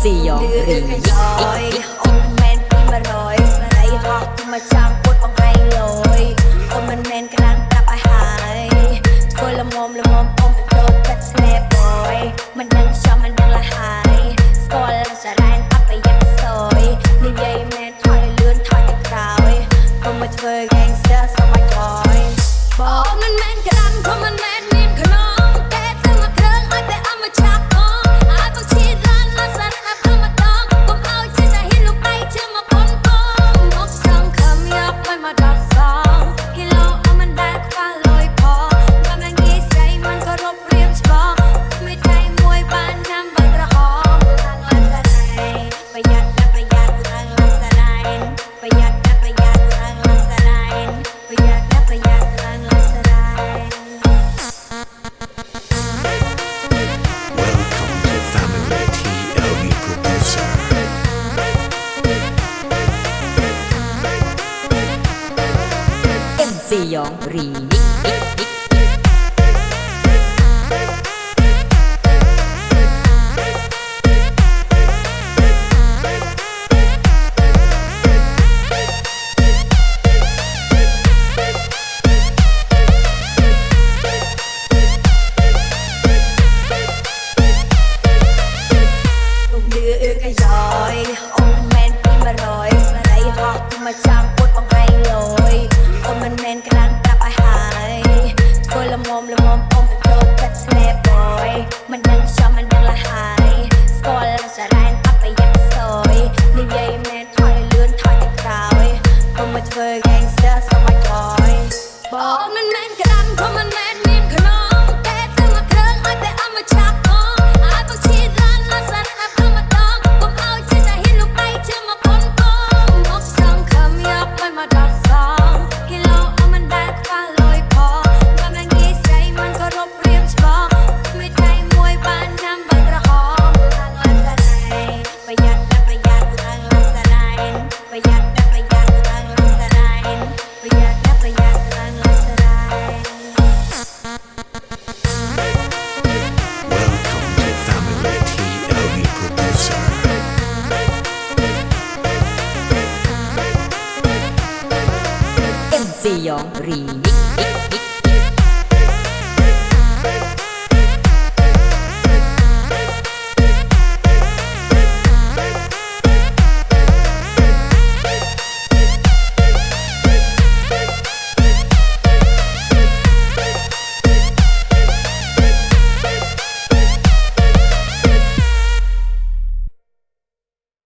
最要给力。四羊 remix。Young Remix